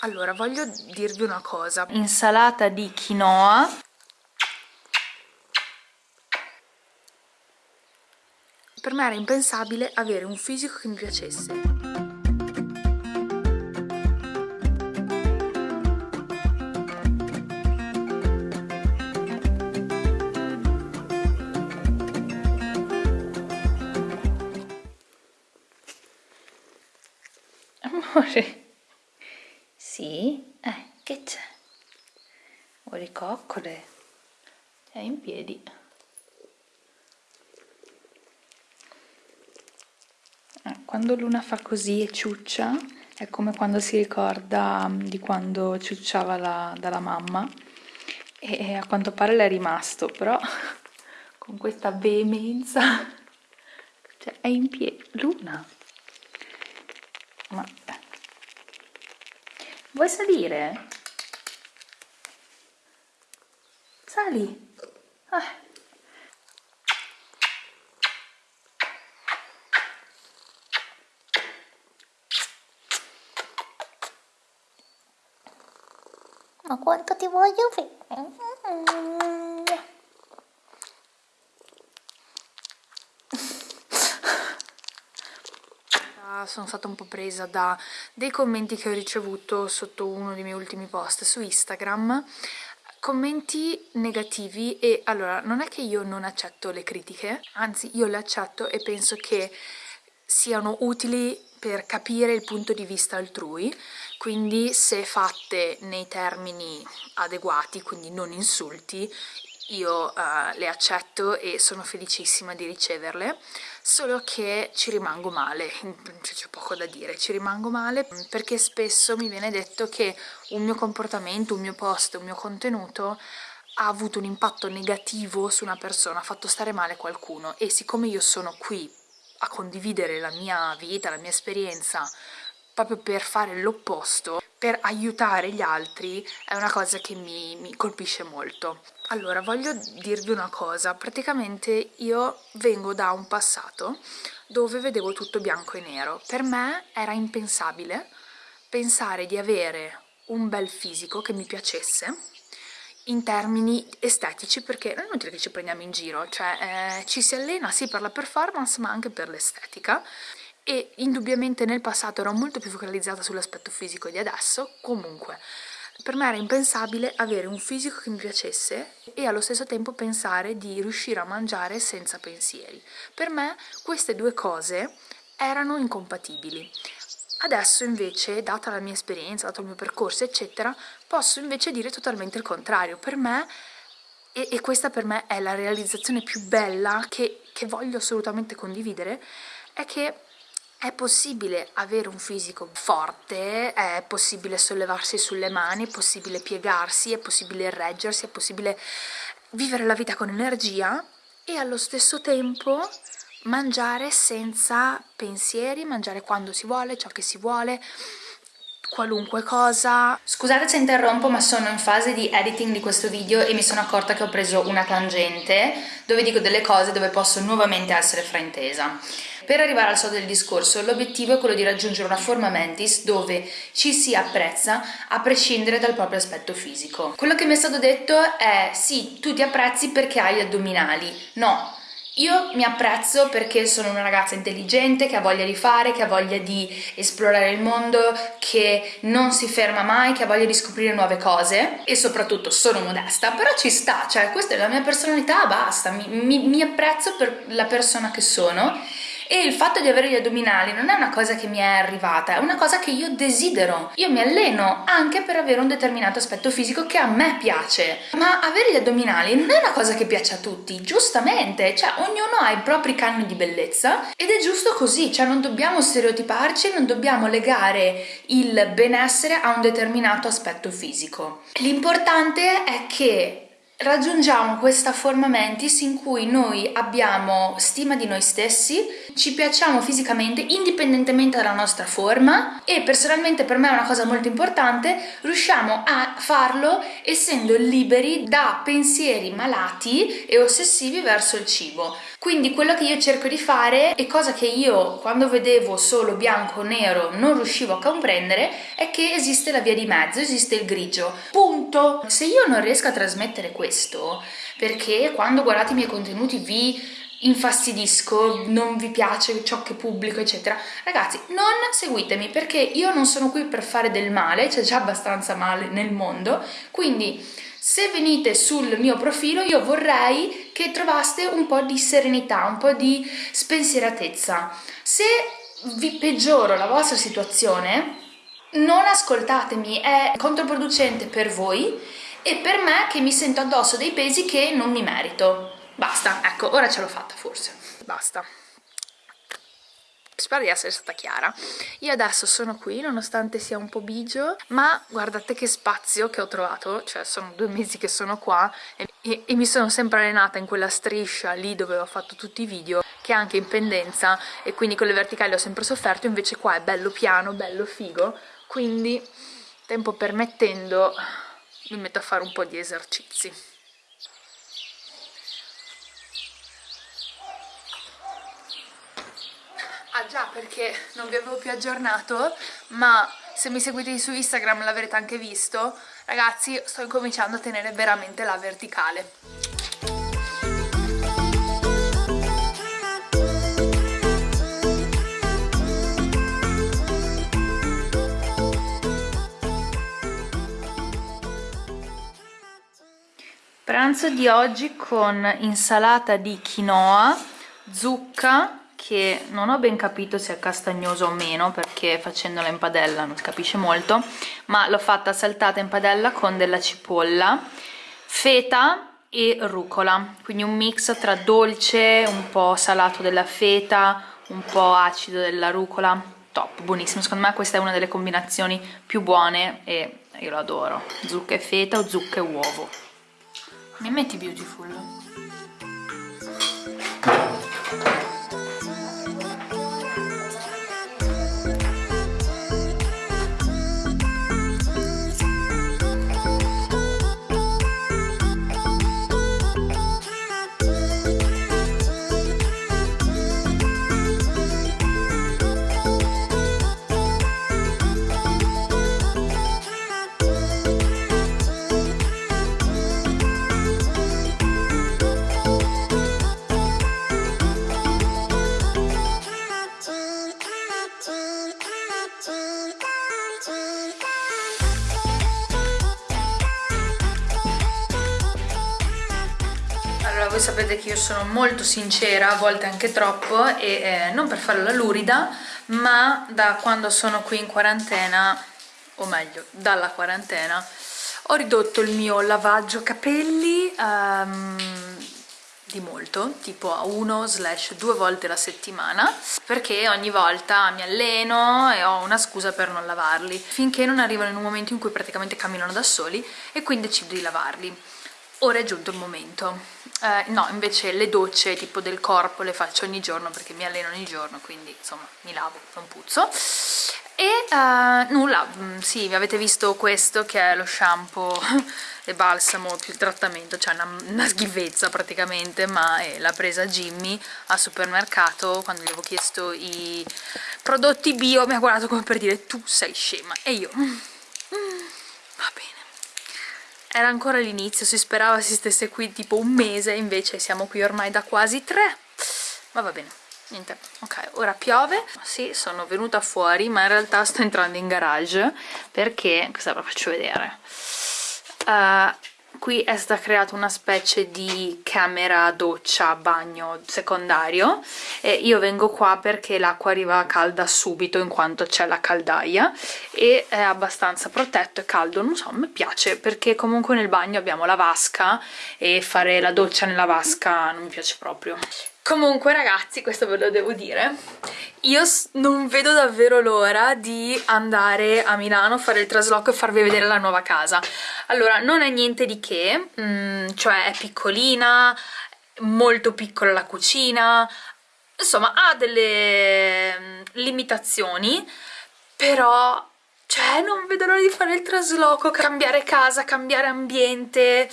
Allora, voglio dirvi una cosa. Insalata di quinoa. Per me era impensabile avere un fisico che mi piacesse. Amore. Sì? Eh, che c'è? Vuoi coccole? È in piedi. Eh, quando Luna fa così e ciuccia, è come quando si ricorda mm, di quando ciucciava la, dalla mamma e a quanto pare le è rimasto, però con questa veemenza, cioè è in piedi. Luna! Ma Vuoi salire? Sali. Ah. Ma quanto ti voglio bene. Sono stata un po' presa da dei commenti che ho ricevuto sotto uno dei miei ultimi post su Instagram. Commenti negativi e allora non è che io non accetto le critiche anzi io le accetto e penso che siano utili per capire il punto di vista altrui. Quindi se fatte nei termini adeguati quindi non insulti io uh, le accetto e sono felicissima di riceverle, solo che ci rimango male, c'è poco da dire, ci rimango male perché spesso mi viene detto che un mio comportamento, un mio post, un mio contenuto ha avuto un impatto negativo su una persona, ha fatto stare male qualcuno e siccome io sono qui a condividere la mia vita, la mia esperienza, proprio per fare l'opposto, per aiutare gli altri, è una cosa che mi, mi colpisce molto. Allora, voglio dirvi una cosa, praticamente io vengo da un passato dove vedevo tutto bianco e nero. Per me era impensabile pensare di avere un bel fisico che mi piacesse in termini estetici perché non è inutile che ci prendiamo in giro, cioè eh, ci si allena sì per la performance ma anche per l'estetica e indubbiamente nel passato ero molto più focalizzata sull'aspetto fisico di adesso, comunque per me era impensabile avere un fisico che mi piacesse e allo stesso tempo pensare di riuscire a mangiare senza pensieri. Per me queste due cose erano incompatibili. Adesso invece, data la mia esperienza, dato il mio percorso, eccetera, posso invece dire totalmente il contrario. Per me, e, e questa per me è la realizzazione più bella che, che voglio assolutamente condividere, è che è possibile avere un fisico forte, è possibile sollevarsi sulle mani, è possibile piegarsi, è possibile reggersi, è possibile vivere la vita con energia e allo stesso tempo mangiare senza pensieri, mangiare quando si vuole, ciò che si vuole, qualunque cosa. Scusate se interrompo ma sono in fase di editing di questo video e mi sono accorta che ho preso una tangente dove dico delle cose dove posso nuovamente essere fraintesa. Per arrivare al soldo del discorso, l'obiettivo è quello di raggiungere una forma mentis dove ci si apprezza a prescindere dal proprio aspetto fisico. Quello che mi è stato detto è sì, tu ti apprezzi perché hai gli addominali. No, io mi apprezzo perché sono una ragazza intelligente, che ha voglia di fare, che ha voglia di esplorare il mondo, che non si ferma mai, che ha voglia di scoprire nuove cose e soprattutto sono modesta, però ci sta, cioè questa è la mia personalità, basta, mi, mi, mi apprezzo per la persona che sono e il fatto di avere gli addominali non è una cosa che mi è arrivata, è una cosa che io desidero. Io mi alleno anche per avere un determinato aspetto fisico che a me piace, ma avere gli addominali non è una cosa che piace a tutti, giustamente, cioè ognuno ha i propri canoni di bellezza ed è giusto così, cioè non dobbiamo stereotiparci, non dobbiamo legare il benessere a un determinato aspetto fisico. L'importante è che raggiungiamo questa forma mentis in cui noi abbiamo stima di noi stessi, ci piacciamo fisicamente indipendentemente dalla nostra forma e personalmente per me è una cosa molto importante, riusciamo a farlo essendo liberi da pensieri malati e ossessivi verso il cibo. Quindi quello che io cerco di fare e cosa che io quando vedevo solo bianco o nero non riuscivo a comprendere è che esiste la via di mezzo, esiste il grigio. Punto! Se io non riesco a trasmettere questo, perché quando guardate i miei contenuti vi infastidisco, non vi piace ciò che pubblico, eccetera. Ragazzi, non seguitemi perché io non sono qui per fare del male, c'è già abbastanza male nel mondo, quindi se venite sul mio profilo io vorrei che trovaste un po' di serenità, un po' di spensieratezza. Se vi peggioro la vostra situazione, non ascoltatemi, è controproducente per voi e per me che mi sento addosso dei pesi che non mi merito. Basta, ecco, ora ce l'ho fatta forse. Basta. Spero di essere stata chiara. Io adesso sono qui, nonostante sia un po' bigio, ma guardate che spazio che ho trovato, cioè sono due mesi che sono qua e, e, e mi sono sempre allenata in quella striscia lì dove ho fatto tutti i video, che è anche in pendenza e quindi con le verticali ho sempre sofferto, invece qua è bello piano, bello figo, quindi tempo permettendo mi metto a fare un po' di esercizi. Già, perché non vi avevo più aggiornato, ma se mi seguite su Instagram l'avrete anche visto, ragazzi sto incominciando a tenere veramente la verticale. Pranzo di oggi con insalata di quinoa, zucca, che non ho ben capito se è castagnoso o meno perché facendola in padella non si capisce molto ma l'ho fatta saltata in padella con della cipolla feta e rucola. Quindi un mix tra dolce, un po' salato della feta un po' acido della rucola. Top, buonissimo, secondo me questa è una delle combinazioni più buone e io lo adoro. Zucca e feta o zucca e uovo. Mi metti beautiful? Sapete che io sono molto sincera, a volte anche troppo, e eh, non per fare la lurida, ma da quando sono qui in quarantena, o meglio, dalla quarantena, ho ridotto il mio lavaggio capelli um, di molto, tipo a uno slash due volte la settimana, perché ogni volta mi alleno e ho una scusa per non lavarli, finché non arrivano in un momento in cui praticamente camminano da soli e quindi decido di lavarli. Ora è giunto il momento. Eh, no, invece le docce tipo del corpo le faccio ogni giorno perché mi alleno ogni giorno, quindi insomma mi lavo, non puzzo. E uh, nulla, mm, sì, avete visto questo che è lo shampoo e balsamo più il trattamento, cioè una, una schifezza praticamente, ma l'ha presa Jimmy al supermercato quando gli avevo chiesto i prodotti bio, mi ha guardato come per dire tu sei scema e io... Mm, mm, va bene era ancora l'inizio, si sperava si stesse qui tipo un mese, invece siamo qui ormai da quasi tre. Ma va bene, niente. Ok, ora piove. Sì, sono venuta fuori, ma in realtà sto entrando in garage perché, cosa ve lo faccio vedere? Uh, qui è stata creata una specie di camera doccia bagno secondario e io vengo qua perché l'acqua arriva calda subito in quanto c'è la caldaia e è abbastanza protetto e caldo. Non so, mi piace perché comunque nel bagno abbiamo la vasca e fare la doccia nella vasca non mi piace proprio. Comunque ragazzi, questo ve lo devo dire, io non vedo davvero l'ora di andare a Milano, fare il trasloco e farvi vedere la nuova casa. Allora, non è niente di che, mm, cioè è piccolina, molto piccola la cucina, insomma ha delle mm, limitazioni, però cioè non vedo l'ora di fare il trasloco, cambiare casa, cambiare ambiente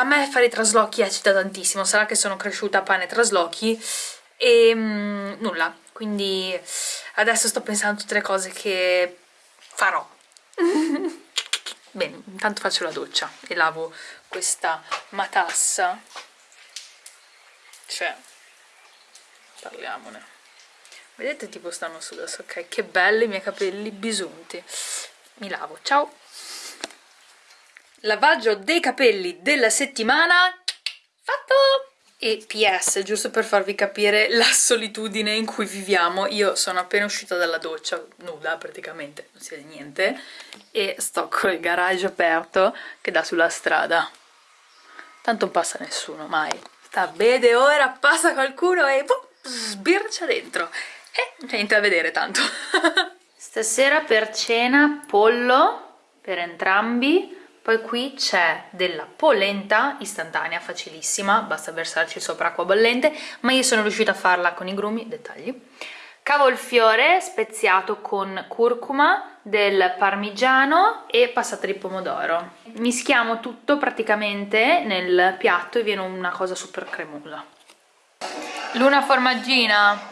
a me fare i traslochi eccita tantissimo, sarà che sono cresciuta a pane traslochi e mm, nulla, quindi adesso sto pensando a tutte le cose che farò. Bene, intanto faccio la doccia e lavo questa matassa, cioè, parliamone. Vedete tipo stanno su adesso, ok? Che belli i miei capelli bisunti. Mi lavo, ciao! Lavaggio dei capelli della settimana fatto! E PS, giusto per farvi capire la solitudine in cui viviamo, io sono appena uscita dalla doccia, nuda praticamente, non si vede niente, e sto con il garage aperto che dà sulla strada. Tanto non passa nessuno, mai. Sta bene ora, passa qualcuno e boh, sbircia dentro. E niente da vedere tanto. Stasera per cena pollo per entrambi, poi qui c'è della polenta istantanea, facilissima, basta versarci sopra acqua bollente, ma io sono riuscita a farla con i grumi, dettagli. Cavolfiore speziato con curcuma, del parmigiano e passata di pomodoro. Mischiamo tutto praticamente nel piatto e viene una cosa super cremosa. Luna formaggina!